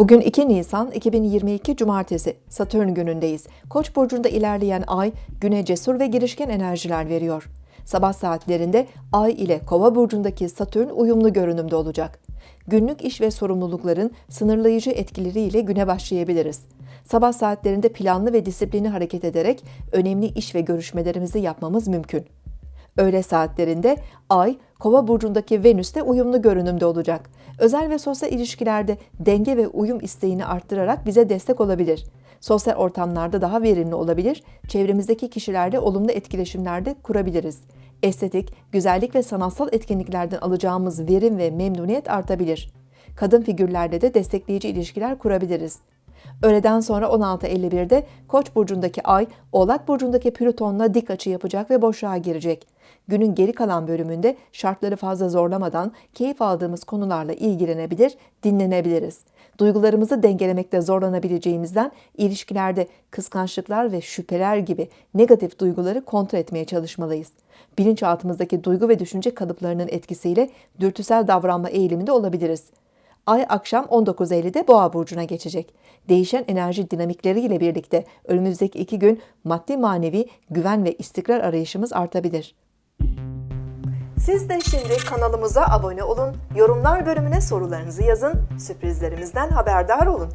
Bugün 2 Nisan 2022 Cumartesi Satürn günündeyiz. Koç burcunda ilerleyen ay güne cesur ve girişken enerjiler veriyor. Sabah saatlerinde ay ile Kova burcundaki Satürn uyumlu görünümde olacak. Günlük iş ve sorumlulukların sınırlayıcı etkileriyle güne başlayabiliriz. Sabah saatlerinde planlı ve disiplinli hareket ederek önemli iş ve görüşmelerimizi yapmamız mümkün. Öğle saatlerinde Ay, Kova burcundaki Venüs'te uyumlu görünümde olacak. Özel ve sosyal ilişkilerde denge ve uyum isteğini arttırarak bize destek olabilir. Sosyal ortamlarda daha verimli olabilir, çevremizdeki kişilerle olumlu etkileşimlerde kurabiliriz. Estetik, güzellik ve sanatsal etkinliklerden alacağımız verim ve memnuniyet artabilir. Kadın figürlerle de destekleyici ilişkiler kurabiliriz. Öğleden sonra 16.51'de Koç burcundaki Ay, Oğlak burcundaki Plüton'la dik açı yapacak ve boşluğa girecek. Günün geri kalan bölümünde şartları fazla zorlamadan keyif aldığımız konularla ilgilenebilir, dinlenebiliriz. Duygularımızı dengelemekte zorlanabileceğimizden ilişkilerde kıskançlıklar ve şüpheler gibi negatif duyguları kontrol etmeye çalışmalıyız. Bilinçaltımızdaki duygu ve düşünce kalıplarının etkisiyle dürtüsel davranma eğiliminde olabiliriz. Ay akşam 19.50'de Boğa burcuna geçecek. Değişen enerji dinamikleri ile birlikte önümüzdeki iki gün maddi manevi güven ve istikrar arayışımız artabilir. Siz de şimdi kanalımıza abone olun, yorumlar bölümüne sorularınızı yazın, sürprizlerimizden haberdar olun.